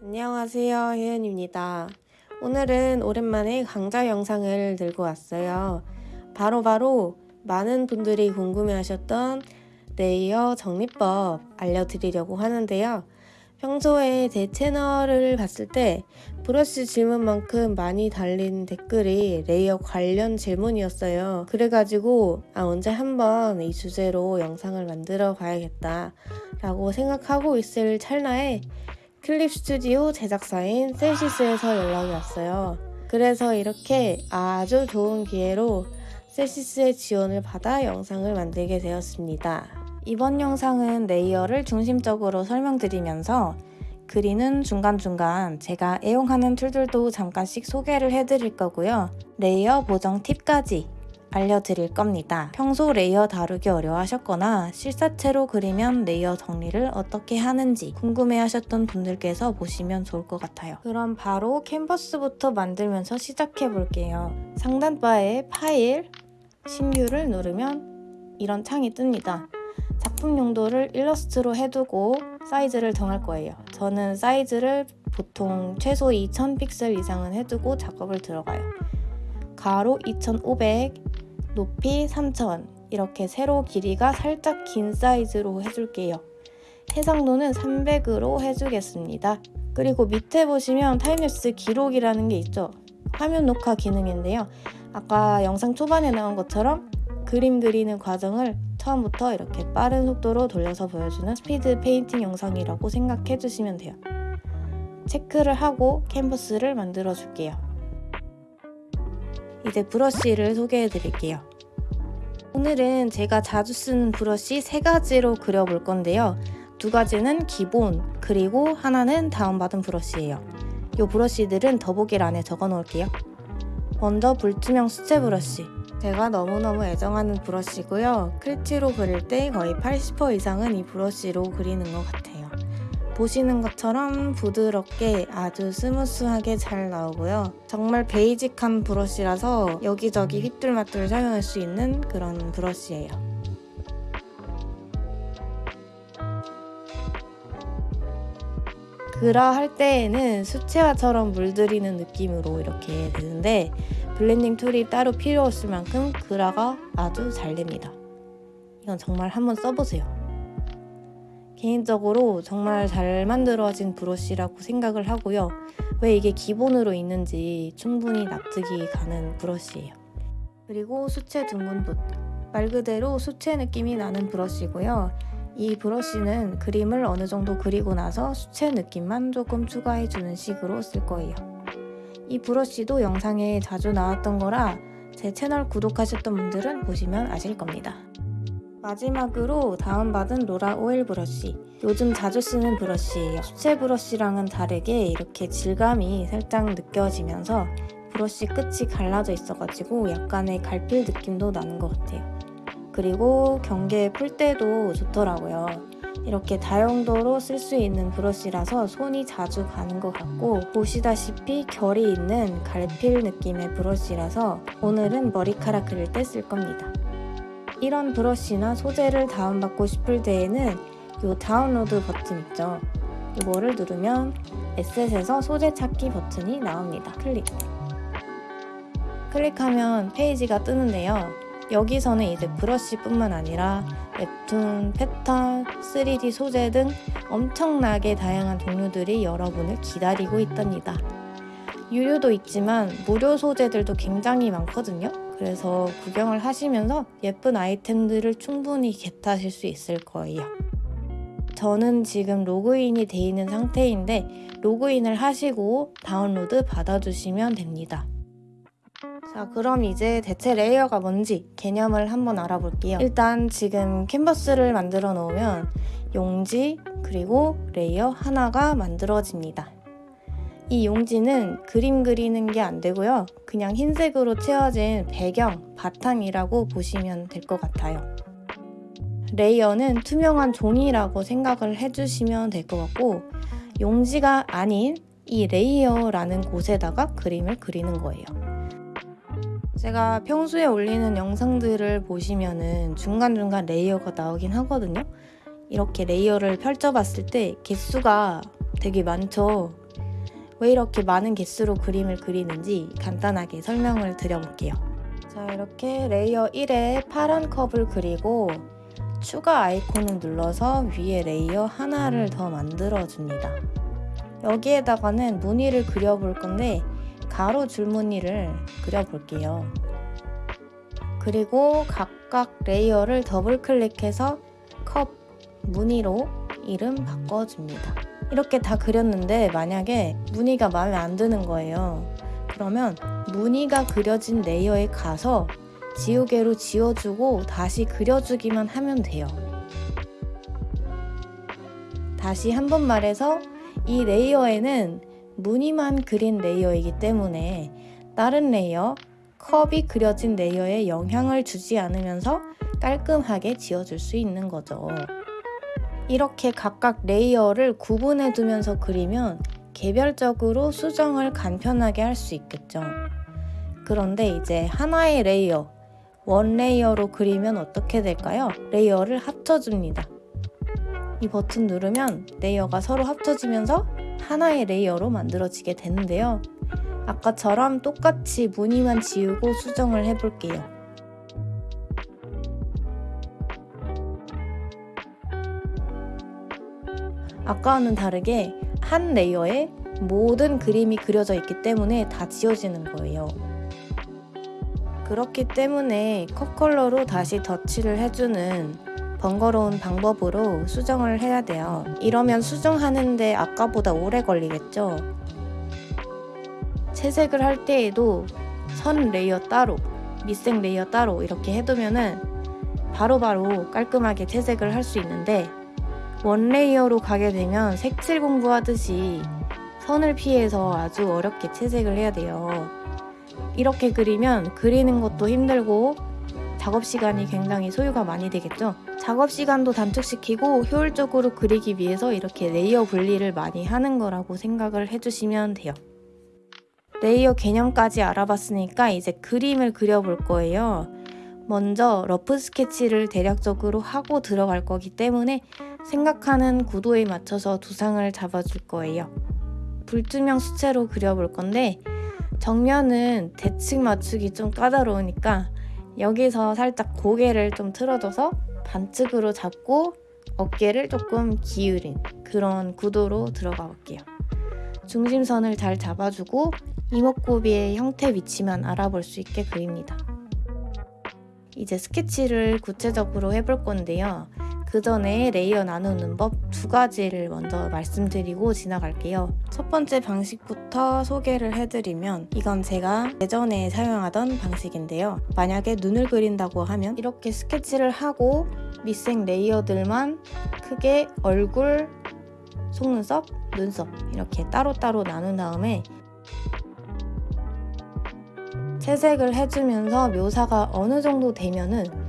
안녕하세요 혜연입니다. 오늘은 오랜만에 강좌 영상을 들고 왔어요. 바로바로 바로 많은 분들이 궁금해 하셨던 레이어 정리법 알려드리려고 하는데요. 평소에 제 채널을 봤을 때 브러쉬 질문만큼 많이 달린 댓글이 레이어 관련 질문이었어요. 그래가지고 아 언제 한번 이 주제로 영상을 만들어 봐야겠다 라고 생각하고 있을 찰나에 클립 스튜디오 제작사인 셀시스에서 연락이 왔어요. 그래서 이렇게 아주 좋은 기회로 셀시스의 지원을 받아 영상을 만들게 되었습니다. 이번 영상은 레이어를 중심적으로 설명드리면서 그리는 중간중간 제가 애용하는 툴들도 잠깐씩 소개를 해드릴 거고요. 레이어 보정 팁까지 알려드릴 겁니다. 평소 레이어 다루기 어려워하셨거나 실사체로 그리면 레이어 정리를 어떻게 하는지 궁금해하셨던 분들께서 보시면 좋을 것 같아요. 그럼 바로 캔버스부터 만들면서 시작해 볼게요. 상단바에 파일, 신규를 누르면 이런 창이 뜹니다. 작품 용도를 일러스트로 해두고 사이즈를 정할 거예요. 저는 사이즈를 보통 최소 2000픽셀 이상은 해두고 작업을 들어가요. 가로 2500, 높이 3000 이렇게 세로 길이가 살짝 긴 사이즈로 해줄게요. 해상도는 300으로 해주겠습니다. 그리고 밑에 보시면 타임랩스 기록이라는 게 있죠. 화면 녹화 기능인데요. 아까 영상 초반에 나온 것처럼 그림 그리는 과정을 처음부터 이렇게 빠른 속도로 돌려서 보여주는 스피드 페인팅 영상이라고 생각해 주시면 돼요. 체크를 하고 캔버스를 만들어 줄게요. 이제 브러쉬를 소개해 드릴게요. 오늘은 제가 자주 쓰는 브러쉬 세 가지로 그려볼 건데요. 두 가지는 기본, 그리고 하나는 다운받은 브러쉬예요. 이 브러쉬들은 더보기란에 적어 놓을게요. 먼저 불투명 수채 브러쉬. 제가 너무너무 애정하는 브러쉬고요. 클튜로 그릴 때 거의 80% 이상은 이 브러쉬로 그리는 것 같아요. 보시는 것처럼 부드럽게 아주 스무스하게 잘 나오고요. 정말 basic한 브러쉬라서 여기저기 휘뚤마뚤 사용할 수 있는 그런 브러쉬예요. 그라 할 때에는 수채화처럼 물들이는 느낌으로 이렇게 되는데 블렌딩 툴이 따로 필요 없을 만큼 그라가 아주 잘 됩니다. 이건 정말 한번 써보세요. 개인적으로 정말 잘 만들어진 브러쉬라고 생각을 하고요. 왜 이게 기본으로 있는지 충분히 납득이 가는 브러쉬예요. 그리고 수채 둥근붓. 말 그대로 수채 느낌이 나는 브러쉬고요. 이 브러쉬는 그림을 어느 정도 그리고 나서 수채 느낌만 조금 추가해주는 식으로 쓸 거예요. 이 브러쉬도 영상에 자주 나왔던 거라 제 채널 구독하셨던 분들은 보시면 아실 겁니다. 마지막으로 다운받은 로라 오일 브러쉬 요즘 자주 쓰는 브러쉬예요. 수채 브러쉬랑은 다르게 이렇게 질감이 살짝 느껴지면서 브러쉬 끝이 갈라져 있어가지고 약간의 갈필 느낌도 나는 것 같아요. 그리고 경계 풀 때도 좋더라고요. 이렇게 다용도로 쓸 수 있는 브러쉬라서 손이 자주 가는 것 같고 보시다시피 결이 있는 갈필 느낌의 브러쉬라서 오늘은 머리카락 그릴 때 쓸 겁니다. 이런 브러쉬나 소재를 다운받고 싶을 때에는 이 다운로드 버튼 있죠? 이거를 누르면 에셋에서 소재 찾기 버튼이 나옵니다. 클릭! 클릭하면 페이지가 뜨는데요. 여기서는 이제 브러쉬뿐만 아니라 웹툰, 패턴, 3D 소재 등 엄청나게 다양한 종류들이 여러분을 기다리고 있답니다. 유료도 있지만 무료 소재들도 굉장히 많거든요. 그래서 구경을 하시면서 예쁜 아이템들을 충분히 겟하실 수 있을 거예요. 저는 지금 로그인이 돼 있는 상태인데 로그인을 하시고 다운로드 받아주시면 됩니다. 자 그럼 이제 대체 레이어가 뭔지 개념을 한번 알아볼게요 일단 지금 캔버스를 만들어 놓으면 용지 그리고 레이어 하나가 만들어집니다 이 용지는 그림 그리는 게 안 되고요 그냥 흰색으로 채워진 배경, 바탕이라고 보시면 될 것 같아요 레이어는 투명한 종이라고 생각을 해주시면 될 것 같고 용지가 아닌 이 레이어라는 곳에다가 그림을 그리는 거예요 제가 평소에 올리는 영상들을 보시면은 중간중간 레이어가 나오긴 하거든요. 이렇게 레이어를 펼쳐봤을 때 개수가 되게 많죠. 왜 이렇게 많은 개수로 그림을 그리는지 간단하게 설명을 드려볼게요. 자, 이렇게 레이어 1에 파란 컵을 그리고 추가 아이콘을 눌러서 위에 레이어 하나를 더 만들어줍니다. 여기에다가는 무늬를 그려볼 건데 가로 줄무늬를 그려볼게요. 그리고 각각 레이어를 더블 클릭해서 컵 무늬로 이름 바꿔줍니다. 이렇게 다 그렸는데 만약에 무늬가 마음에 안 드는 거예요. 그러면 무늬가 그려진 레이어에 가서 지우개로 지워주고 다시 그려주기만 하면 돼요. 다시 한 번 말해서 이 레이어에는 무늬만 그린 레이어이기 때문에 다른 레이어, 컵이 그려진 레이어에 영향을 주지 않으면서 깔끔하게 지워줄 수 있는 거죠. 이렇게 각각 레이어를 구분해 두면서 그리면 개별적으로 수정을 간편하게 할 수 있겠죠. 그런데 이제 하나의 레이어, 원 레이어로 그리면 어떻게 될까요? 레이어를 합쳐줍니다. 이 버튼 누르면 레이어가 서로 합쳐지면서 하나의 레이어로 만들어지게 되는데요. 아까처럼 똑같이 무늬만 지우고 수정을 해볼게요. 아까와는 다르게 한 레이어에 모든 그림이 그려져 있기 때문에 다 지워지는 거예요. 그렇기 때문에 컵 컬러로 다시 덧칠을 해주는 번거로운 방법으로 수정을 해야 돼요. 이러면 수정하는데 아까보다 오래 걸리겠죠? 채색을 할 때에도 선 레이어 따로, 밑색 레이어 따로 이렇게 해두면은 바로바로 바로 깔끔하게 채색을 할 수 있는데 원 레이어로 가게 되면 색칠 공부하듯이 선을 피해서 아주 어렵게 채색을 해야 돼요. 이렇게 그리면 그리는 것도 힘들고 작업 시간이 굉장히 소요가 많이 되겠죠. 작업 시간도 단축시키고 효율적으로 그리기 위해서 이렇게 레이어 분리를 많이 하는 거라고 생각을 해주시면 돼요. 레이어 개념까지 알아봤으니까 이제 그림을 그려볼 거예요. 먼저 러프 스케치를 대략적으로 하고 들어갈 거기 때문에 생각하는 구도에 맞춰서 두상을 잡아줄 거예요. 불투명 수채로 그려볼 건데 정면은 대칭 맞추기 좀 까다로우니까 여기서 살짝 고개를 좀 틀어줘서 반측으로 잡고 어깨를 조금 기울인 그런 구도로 들어가 볼게요. 중심선을 잘 잡아주고 이목구비의 형태 위치만 알아볼 수 있게 그립니다. 이제 스케치를 구체적으로 해볼 건데요. 그 전에 레이어 나누는 법 두 가지를 먼저 말씀드리고 지나갈게요. 첫 번째 방식부터 소개를 해드리면 이건 제가 예전에 사용하던 방식인데요. 만약에 눈을 그린다고 하면 이렇게 스케치를 하고 밑색 레이어들만 크게 얼굴, 속눈썹, 눈썹 이렇게 따로따로 나눈 다음에 채색을 해주면서 묘사가 어느 정도 되면은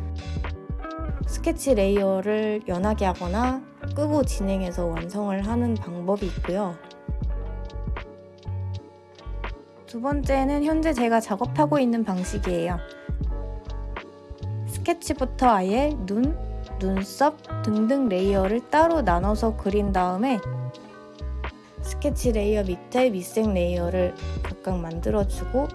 스케치 레이어를 연하게 하거나 끄고 진행해서 완성을 하는 방법이 있고요. 두 번째는 현재 제가 작업하고 있는 방식이에요. 스케치부터 아예 눈, 눈썹 등등 레이어를 따로 나눠서 그린 다음에 스케치 레이어 밑에 밑색 레이어를 각각 만들어주고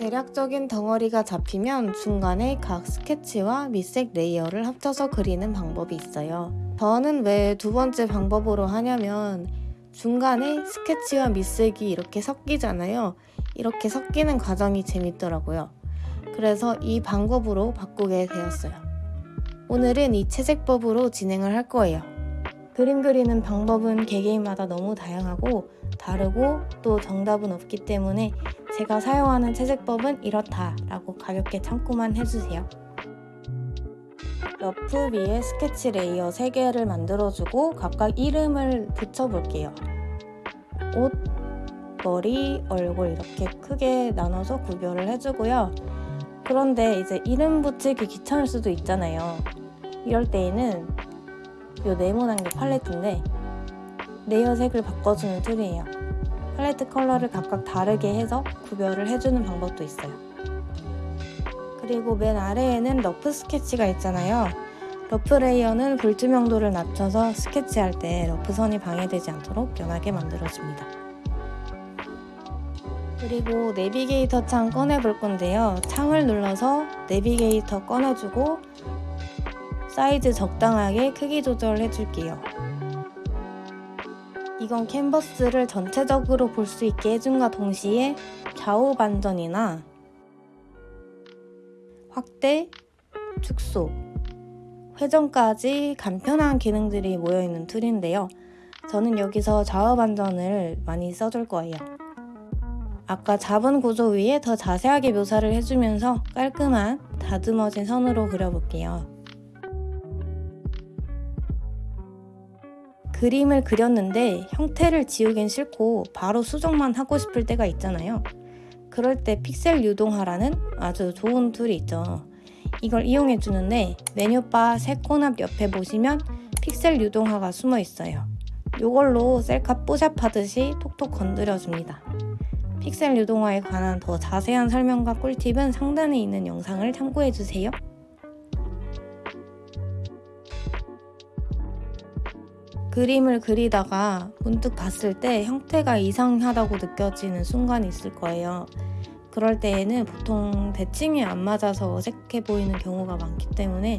대략적인 덩어리가 잡히면 중간에 각 스케치와 밑색 레이어를 합쳐서 그리는 방법이 있어요. 저는 왜 두 번째 방법으로 하냐면 중간에 스케치와 밑색이 이렇게 섞이잖아요. 이렇게 섞이는 과정이 재밌더라고요. 그래서 이 방법으로 바꾸게 되었어요. 오늘은 이 채색법으로 진행을 할 거예요. 그림 그리는 방법은 개개인마다 너무 다양하고 다르고 또 정답은 없기 때문에 제가 사용하는 채색법은 이렇다 라고 가볍게 참고만 해주세요. rough 위에 스케치 레이어 3개를 만들어주고 각각 이름을 붙여볼게요. 옷, 머리, 얼굴 이렇게 크게 나눠서 구별을 해주고요. 그런데 이제 이름 붙이기 귀찮을 수도 있잖아요. 이럴 때에는 이 네모난 게 팔레트인데 레이어 색을 바꿔주는 툴이에요. 팔레트 컬러를 각각 다르게 해서 구별을 해주는 방법도 있어요. 그리고 맨 아래에는 rough 스케치가 있잖아요. rough 레이어는 불투명도를 낮춰서 스케치할 때 rough 선이 방해되지 않도록 연하게 만들어줍니다. 그리고 내비게이터 창 꺼내볼 건데요. 창을 눌러서 내비게이터 꺼내주고 사이즈 적당하게 크기 조절해 줄게요. 이건 캔버스를 전체적으로 볼 수 있게 해준과 동시에 좌우 반전이나 확대, 축소, 회전까지 간편한 기능들이 모여있는 툴인데요. 저는 여기서 좌우 반전을 많이 써줄 거예요. 아까 잡은 구조 위에 더 자세하게 묘사를 해주면서 깔끔한 다듬어진 선으로 그려볼게요. 그림을 그렸는데 형태를 지우긴 싫고 바로 수정만 하고 싶을 때가 있잖아요. 그럴 때 픽셀 유동화라는 아주 좋은 툴이 있죠. 이걸 이용해 주는데 메뉴바 새 코너 옆에 보시면 픽셀 유동화가 숨어 있어요. 이걸로 셀카 뽀샵하듯이 톡톡 건드려 줍니다. 픽셀 유동화에 관한 더 자세한 설명과 꿀팁은 상단에 있는 영상을 참고해 주세요. 그림을 그리다가 문득 봤을 때 형태가 이상하다고 느껴지는 순간이 있을 거예요. 그럴 때에는 보통 대칭이 안 맞아서 어색해 보이는 경우가 많기 때문에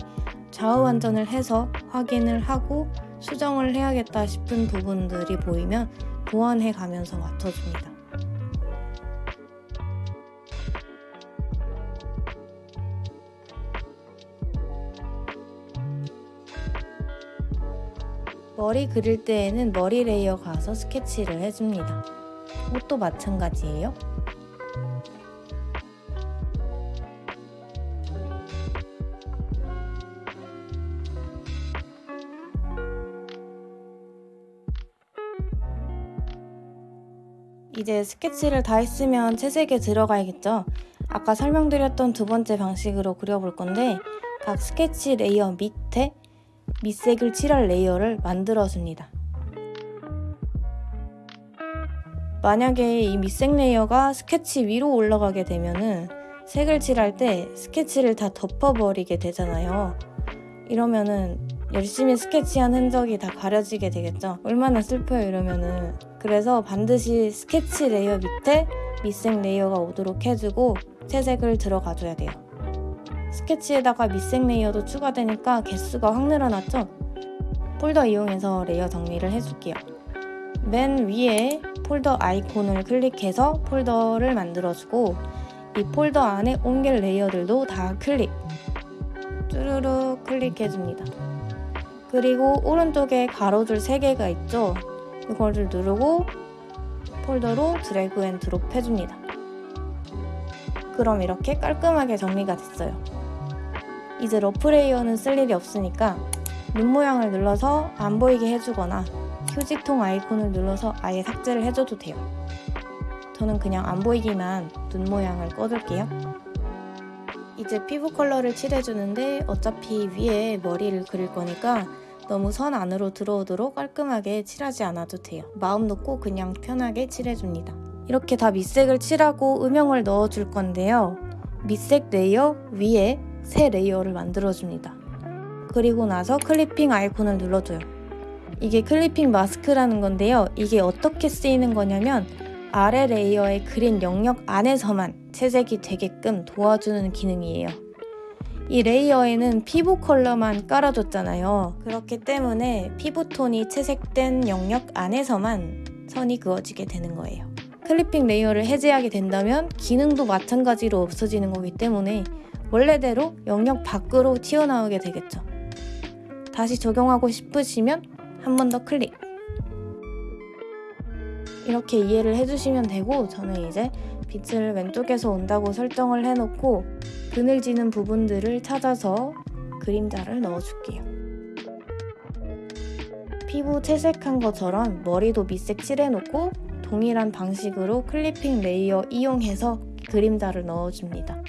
좌우 반전을 해서 확인을 하고 수정을 해야겠다 싶은 부분들이 보이면 보완해 가면서 맞춰줍니다. 머리 그릴 때에는 머리 레이어 가서 스케치를 해줍니다. 옷도 마찬가지예요. 이제 스케치를 다 했으면 채색에 들어가야겠죠? 아까 설명드렸던 두 번째 방식으로 그려볼 건데 각 스케치 레이어 밑에 밑색을 칠할 레이어를 만들어줍니다. 만약에 이 밑색 레이어가 스케치 위로 올라가게 되면은 색을 칠할 때 스케치를 다 덮어버리게 되잖아요. 이러면은 열심히 스케치한 흔적이 다 가려지게 되겠죠. 얼마나 슬퍼요 이러면은. 그래서 반드시 스케치 레이어 밑에 밑색 레이어가 오도록 해주고 채색을 들어가줘야 돼요. 스케치에다가 밑색 레이어도 추가되니까 개수가 확 늘어났죠? 폴더 이용해서 레이어 정리를 해줄게요. 맨 위에 폴더 아이콘을 클릭해서 폴더를 만들어주고 이 폴더 안에 옮길 레이어들도 다 클릭 쭈루루 클릭해줍니다. 그리고 오른쪽에 가로줄 3개가 있죠? 이거를 누르고 폴더로 drag and drop 해줍니다. 그럼 이렇게 깔끔하게 정리가 됐어요. 이제 rough 레이어는 쓸 일이 없으니까 눈 모양을 눌러서 안 보이게 해주거나 휴지통 아이콘을 눌러서 아예 삭제를 해줘도 돼요. 저는 그냥 안 보이게만 눈 모양을 꺼둘게요. 이제 피부 컬러를 칠해주는데 어차피 위에 머리를 그릴 거니까 너무 선 안으로 들어오도록 깔끔하게 칠하지 않아도 돼요. 마음 놓고 그냥 편하게 칠해줍니다. 이렇게 다 밑색을 칠하고 음영을 넣어줄 건데요. 밑색 레이어 위에 새 레이어를 만들어줍니다. 그리고 나서 clipping 아이콘을 눌러줘요. 이게 clipping mask라는 건데요. 이게 어떻게 쓰이는 거냐면 아래 레이어의 그린 영역 안에서만 채색이 되게끔 도와주는 기능이에요. 이 레이어에는 피부 컬러만 깔아줬잖아요. 그렇기 때문에 피부톤이 채색된 영역 안에서만 선이 그어지게 되는 거예요. clipping 레이어를 해제하게 된다면 기능도 마찬가지로 없어지는 거기 때문에 원래대로 영역 밖으로 튀어나오게 되겠죠. 다시 적용하고 싶으시면 한 번 더 클릭. 이렇게 이해를 해주시면 되고 저는 이제 빛을 왼쪽에서 온다고 설정을 해놓고 그늘지는 부분들을 찾아서 그림자를 넣어줄게요. 피부 채색한 것처럼 머리도 밑색 칠해놓고 동일한 방식으로 clipping 레이어 이용해서 그림자를 넣어줍니다.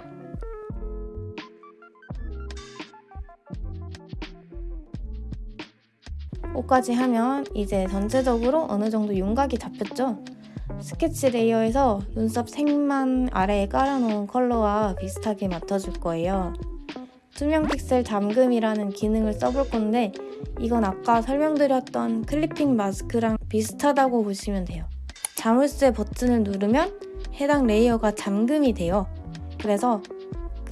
옷까지 하면 이제 전체적으로 어느 정도 윤곽이 잡혔죠? 스케치 레이어에서 눈썹 색만 아래에 깔아놓은 컬러와 비슷하게 맞춰줄 거예요. 투명 픽셀 잠금이라는 기능을 써볼 건데 이건 아까 설명드렸던 clipping mask랑 비슷하다고 보시면 돼요. 자물쇠 버튼을 누르면 해당 레이어가 잠금이 돼요. 그래서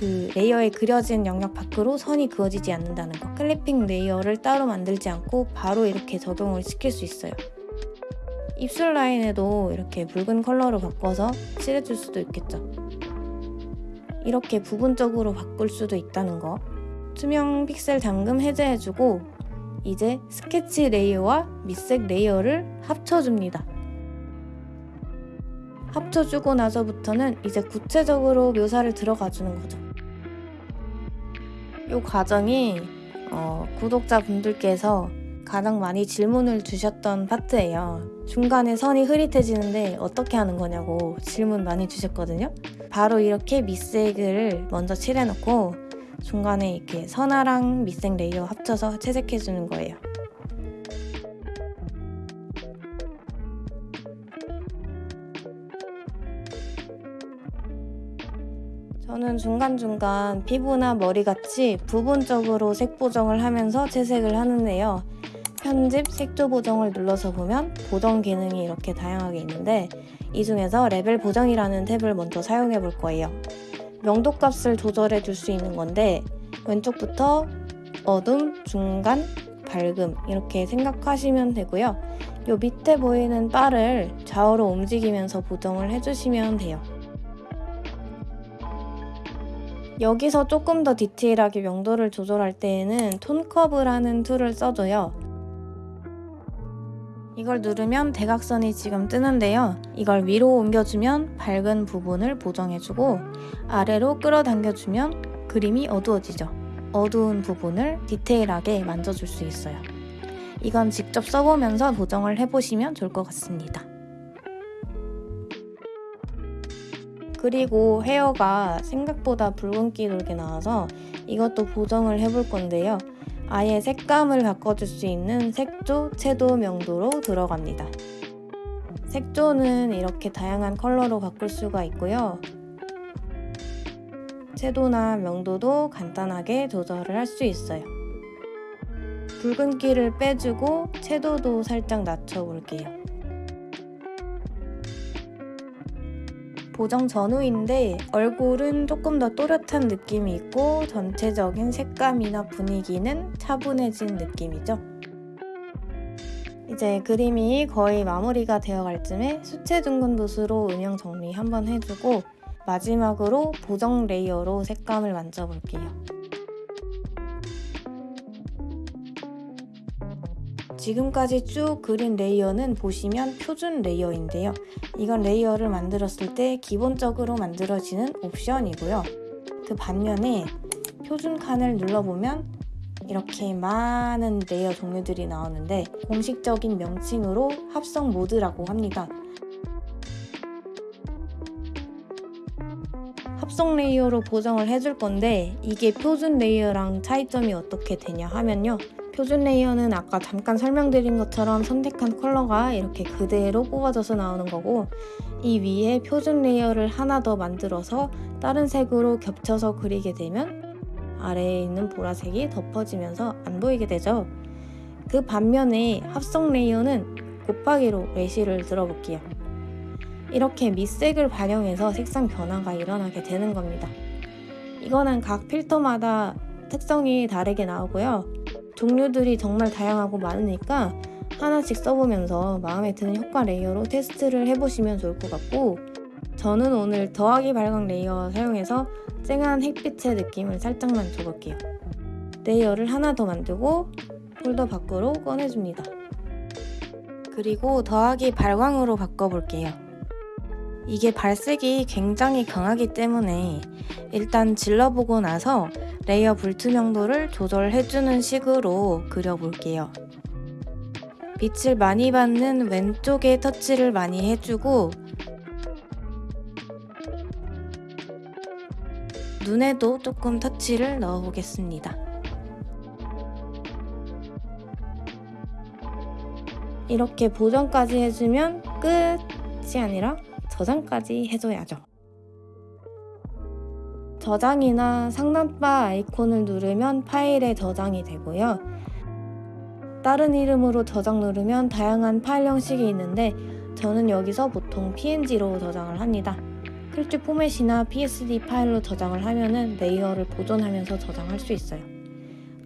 그 레이어에 그려진 영역 밖으로 선이 그어지지 않는다는 거. clipping 레이어를 따로 만들지 않고 바로 이렇게 적용을 시킬 수 있어요. 입술 라인에도 이렇게 붉은 컬러로 바꿔서 칠해줄 수도 있겠죠. 이렇게 부분적으로 바꿀 수도 있다는 거. 투명 픽셀 잠금 해제해주고 이제 스케치 레이어와 밑색 레이어를 합쳐줍니다. 합쳐주고 나서부터는 이제 구체적으로 묘사를 들어가주는 거죠. 이 과정이 어, 구독자분들께서 가장 많이 질문을 주셨던 파트예요. 중간에 선이 흐릿해지는데 어떻게 하는 거냐고 질문 많이 주셨거든요. 바로 이렇게 밑색을 먼저 칠해놓고 중간에 이렇게 선화랑 밑색 레이어 합쳐서 채색해주는 거예요. 저는 중간중간 피부나 머리같이 부분적으로 색 보정을 하면서 채색을 하는데요. 편집, 색조 보정을 눌러서 보면 보정 기능이 이렇게 다양하게 있는데 이 중에서 레벨 보정이라는 탭을 먼저 사용해 볼 거예요. 명도 값을 조절해 줄 수 있는 건데 왼쪽부터 어둠, 중간, 밝음 이렇게 생각하시면 되고요. 요 밑에 보이는 바를 좌우로 움직이면서 보정을 해주시면 돼요. 여기서 조금 더 디테일하게 명도를 조절할 때에는 tone curve라는 툴을 써줘요. 이걸 누르면 대각선이 지금 뜨는데요. 이걸 위로 옮겨주면 밝은 부분을 보정해주고 아래로 끌어당겨주면 그림이 어두워지죠. 어두운 부분을 디테일하게 만져줄 수 있어요. 이건 직접 써보면서 보정을 해보시면 좋을 것 같습니다. 그리고 헤어가 생각보다 붉은기 돌게 나와서 이것도 보정을 해볼 건데요. 아예 색감을 바꿔줄 수 있는 색조, 채도 명도로 들어갑니다. 색조는 이렇게 다양한 컬러로 바꿀 수가 있고요. 채도나 명도도 간단하게 조절을 할 수 있어요. 붉은기를 빼주고 채도도 살짝 낮춰볼게요. 보정 전후인데 얼굴은 조금 더 또렷한 느낌이 있고 전체적인 색감이나 분위기는 차분해진 느낌이죠. 이제 그림이 거의 마무리가 되어갈 쯤에 수채 둥근 붓으로 음영 정리 한번 해주고 마지막으로 보정 레이어로 색감을 만져볼게요. 지금까지 쭉 그린 레이어는 보시면 표준 레이어인데요. 이건 레이어를 만들었을 때 기본적으로 만들어지는 옵션이고요. 그 반면에 표준 칸을 눌러보면 이렇게 많은 레이어 종류들이 나오는데 공식적인 명칭으로 합성 모드라고 합니다. 합성 레이어로 보정을 해줄 건데 이게 표준 레이어랑 차이점이 어떻게 되냐 하면요. 표준 레이어는 아까 잠깐 설명드린 것처럼 선택한 컬러가 이렇게 그대로 뽑아져서 나오는 거고 이 위에 표준 레이어를 하나 더 만들어서 다른 색으로 겹쳐서 그리게 되면 아래에 있는 보라색이 덮어지면서 안 보이게 되죠. 그 반면에 합성 레이어는 곱하기로 예시를 들어볼게요. 이렇게 밑색을 반영해서 색상 변화가 일어나게 되는 겁니다. 이거는 각 필터마다 특성이 다르게 나오고요. 종류들이 정말 다양하고 많으니까 하나씩 써보면서 마음에 드는 효과 레이어로 테스트를 해보시면 좋을 것 같고 저는 오늘 더하기 발광 레이어 사용해서 쨍한 햇빛의 느낌을 살짝만 줘볼게요. 레이어를 하나 더 만들고 폴더 밖으로 꺼내줍니다. 그리고 더하기 발광으로 바꿔볼게요. 이게 발색이 굉장히 강하기 때문에 일단 질러보고 나서 레이어 불투명도를 조절해주는 식으로 그려볼게요. 빛을 많이 받는 왼쪽에 터치를 많이 해주고 눈에도 조금 터치를 넣어보겠습니다. 이렇게 보정까지 해주면 끝이 아니라 저장까지 해줘야죠. 저장이나 상단바 아이콘을 누르면 파일에 저장이 되고요. 다른 이름으로 저장 누르면 다양한 파일 형식이 있는데 저는 여기서 보통 PNG로 저장을 합니다. 클주 포맷이나 PSD 파일로 저장을 하면은 레이어를 보존하면서 저장할 수 있어요.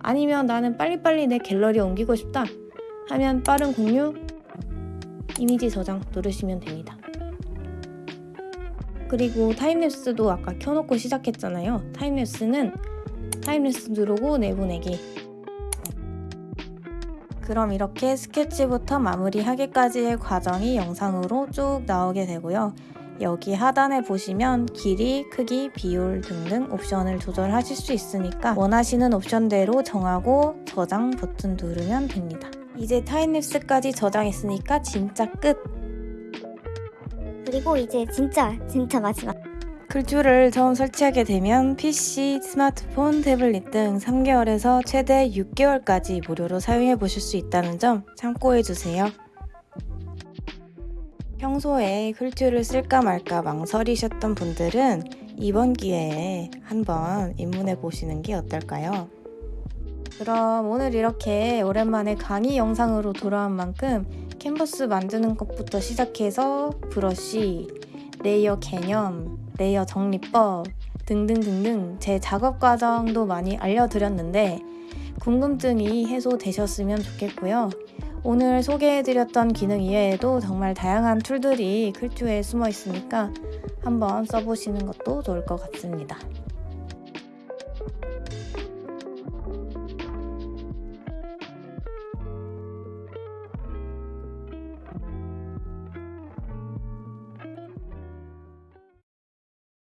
아니면 나는 빨리빨리 내 갤러리에 옮기고 싶다 하면 빠른 공유 이미지 저장 누르시면 됩니다. 그리고 타임랩스도 아까 켜놓고 시작했잖아요. 타임랩스는 타임랩스 누르고 내보내기. 그럼 이렇게 스케치부터 마무리하기까지의 과정이 영상으로 쭉 나오게 되고요. 여기 하단에 보시면 길이, 크기, 비율 등등 옵션을 조절하실 수 있으니까 원하시는 옵션대로 정하고 저장 버튼 누르면 됩니다. 이제 타임랩스까지 저장했으니까 진짜 끝! 그리고 이제 진짜 진짜 마지막 클주를 처음 설치하게 되면 PC, 스마트폰, 태블릿 등 3개월에서 최대 6개월까지 무료로 사용해 보실 수 있다는 점 참고해 주세요. 평소에 클주를 쓸까 말까 망설이셨던 분들은 이번 기회에 한번 입문해 보시는 게 어떨까요? 그럼 오늘 이렇게 오랜만에 강의 영상으로 돌아온 만큼 캔버스 만드는 것부터 시작해서 브러쉬, 레이어 개념, 레이어 정리법 등등등등 제 작업 과정도 많이 알려드렸는데 궁금증이 해소되셨으면 좋겠고요. 오늘 소개해드렸던 기능 이외에도 정말 다양한 툴들이 클주에 숨어 있으니까 한번 써보시는 것도 좋을 것 같습니다.